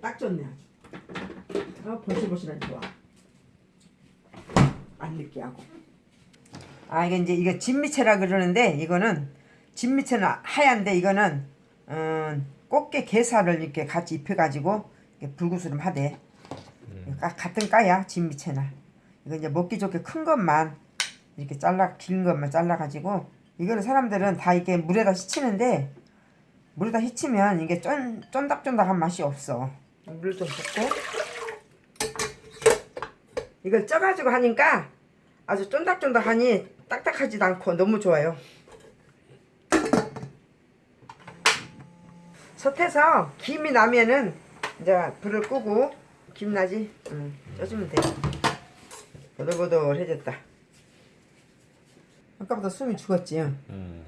딱 좋네 아주. 아 보실보실한 좋아. 안 느끼하고. 아 이게 이제 이거 진미채라 그러는데 이거는 진미채는 하얀데 이거는 음, 꽃게 게살을 이렇게 같이 입혀가지고 이렇게 불구스름 하대. 까- 같은 까야 진미채나. 이거 이제 먹기 좋게 큰 것만 이렇게 잘라 긴 것만 잘라가지고 이거는 사람들은 다 이렇게 물에다 씻히는데 물에다 씻히면 이게 쫀 쫀득쫀득한 맛이 없어. 물 좀 붓고 이걸 쪄가지고 하니까 아주 쫀득쫀득하니 딱딱하지도 않고 너무 좋아요. 솥에서 김이 나면은 이제 불을 끄고 김 나지? 응, 쪄주면 돼. 보들보들해졌다. 아까보다 숨이 죽었지? 응.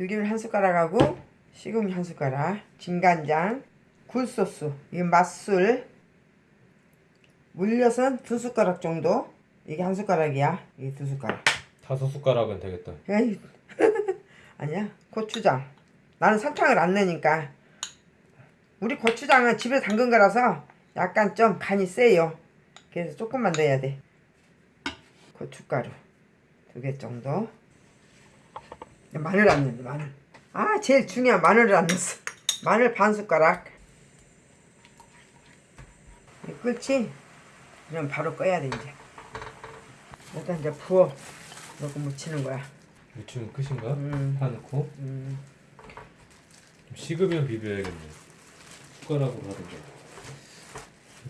음. 들기름 한 숟가락하고 시금치 한 숟가락, 진간장, 굴소스, 이 맛술, 물엿은 두 숟가락 정도. 이게 한 숟가락이야. 이게 두 숟가락. 다섯 숟가락은 되겠다. 에이, 아니야. 고추장. 나는 설탕을 안 넣으니까. 우리 고추장은 집에 담근 거라서 약간 좀 간이 세요. 그래서 조금만 넣어야 돼. 고춧가루 두 개 정도. 마늘 안 넣는다 마늘. 아 제일 중요한 마늘을 안 넣었어. 마늘 반 숟가락. 끓지? 그럼 바로 꺼야 돼 이제. 일단 이제 부어 넣고 묻히는 거야. 무치면 끝인가? 음. 파 넣고 음. 좀 식으면 비벼야겠네. 숟가락으로 하든가.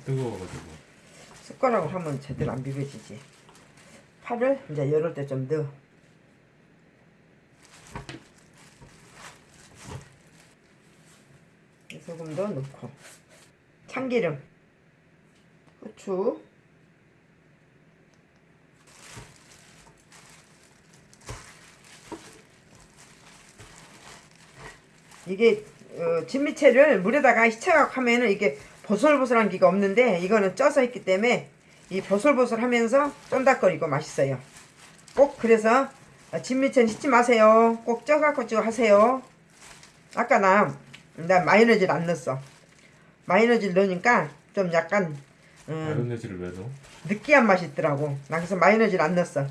뜨거워가지고. 숟가락으로 하면 제대로 안 비벼지지. 파를 이제 이럴 때좀 넣어. 소금도 넣고 참기름, 후추, 이게 어, 진미채를 물에다가 씻어갖고 하면은 이게 보슬보슬한 기가 없는데 이거는 쪄서 했기 때문에 이 보슬보슬하면서 쫀득거리고 맛있어요. 꼭 그래서 어, 진미채는 씻지 마세요. 꼭 쪄갖고 찌고 하세요. 아까 나, 나 마요네즈를 안 넣었어. 마요네즈를 넣으니까 좀 약간 음, 마요네즈를 왜 넣어? 느끼한 맛이 있더라고. 나 그래서 마요네즈를 안 넣었어.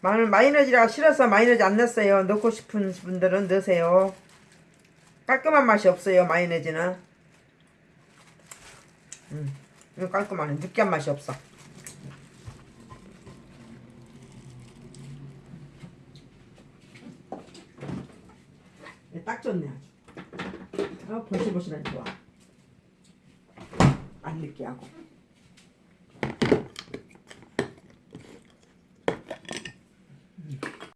마늘 마요네즈가 싫어서 마요네즈 안 넣었어요. 넣고 싶은 분들은 넣으세요. 깔끔한 맛이 없어요. 마요네즈는. 음, 이거 깔끔하네. 느끼한 맛이 없어. 딱 좋네 아주. 아, 보실보실한 좋아. 안 느끼하고.